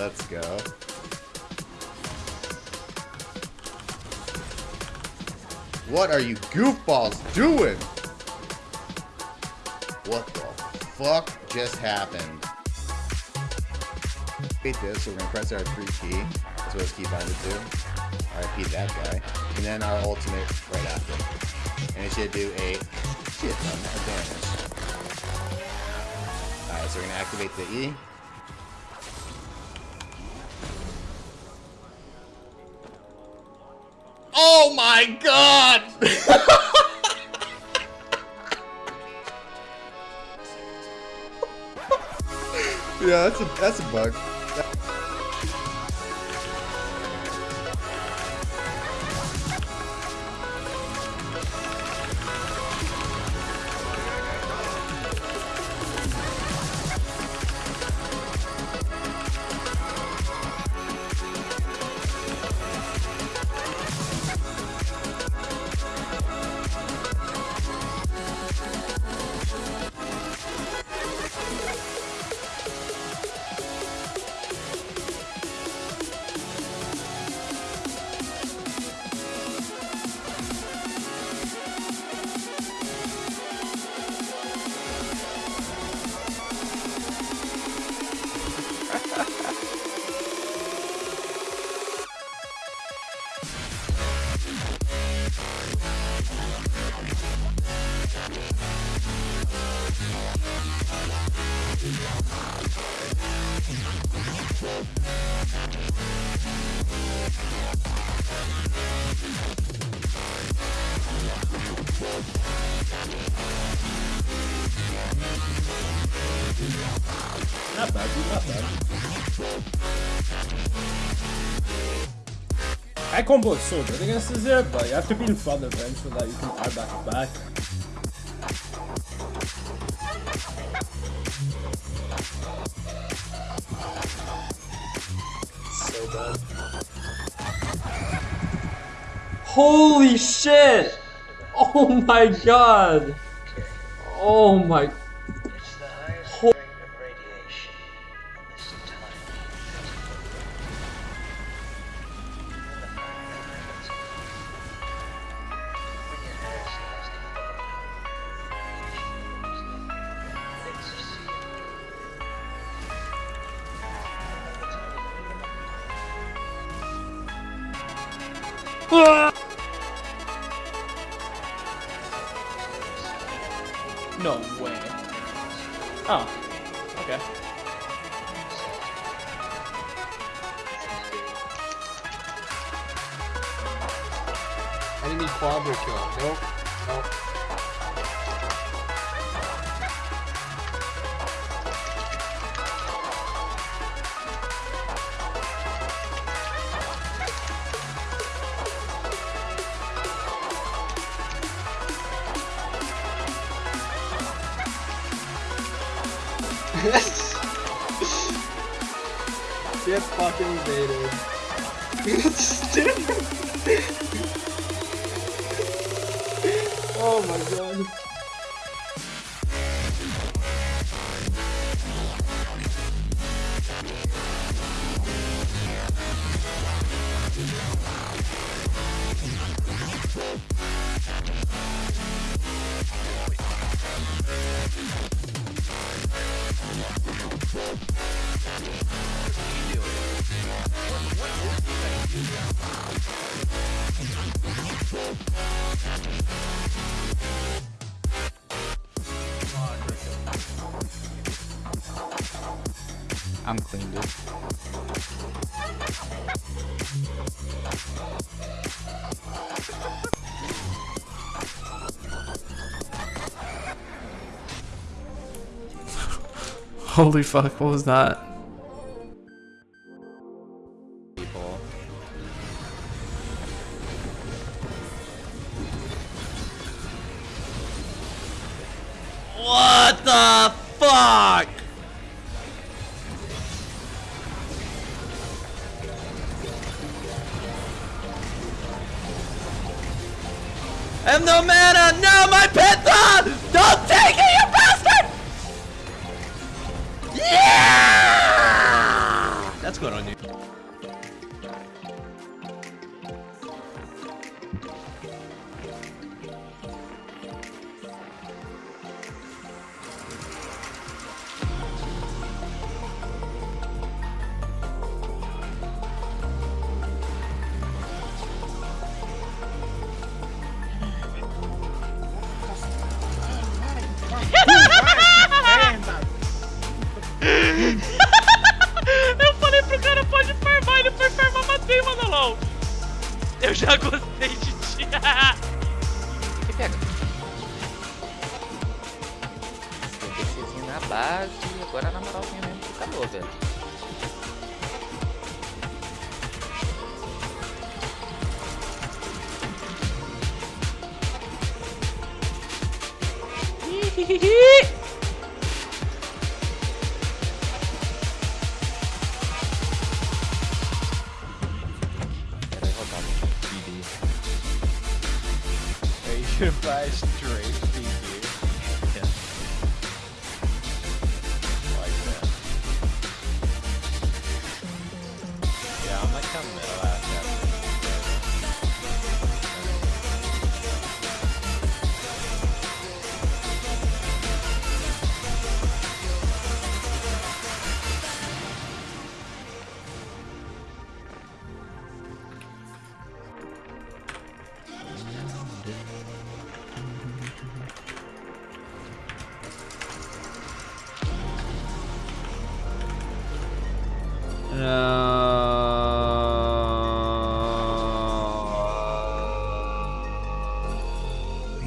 Let's go. What are you goofballs doing? What the fuck just happened? Wait this, so we're gonna press our three key. That's what it's key binded to. RIP that guy. And then our ultimate right after. And it should do a shit ton of damage. Alright, so we're gonna activate the E. Oh my god! yeah, that's a that's a bug. Not bad, not bad. Combo is so good against Azir, but you have to be in front of him so that you can R back back. So bad. Holy shit! Oh my god! Oh my... No way. Oh. Okay. Enemy quadra. Nope. Nope. Get fucking baited. oh I'm clean, dude. Holy fuck, what was that? People. What the fuck? And no mana! No, Eu já gostei de ti. Que pega? PCzinho na base, agora na moralzinha mesmo que acabou, velho. Vai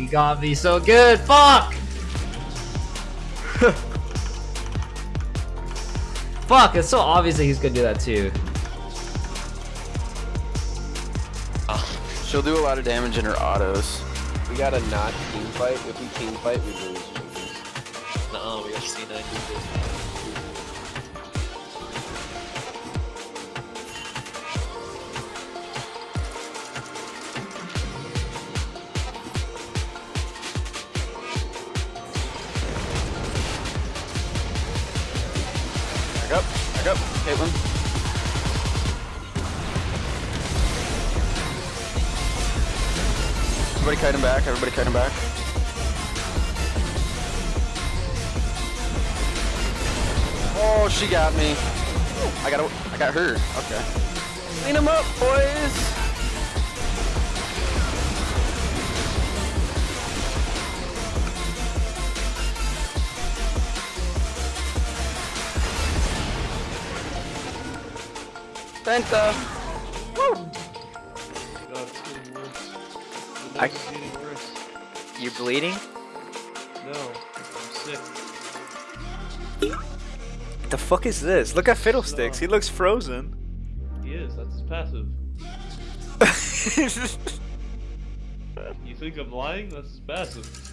He got me so good. Fuck. Fuck, it's so obvious that he's gonna do that too. Ah. She'll do a lot of damage in her autos. We gotta not team fight. If we team fight, we lose. Não, we got C9 do this. Everybody kite him back, everybody kite him back. Oh, she got me. I got I got her. Okay. Clean him up, boys. Penta. You bleeding? No, I'm sick. What The fuck is this? Look at Fiddlesticks. He looks frozen. He is, that's his passive. You think I'm lying? That's his passive.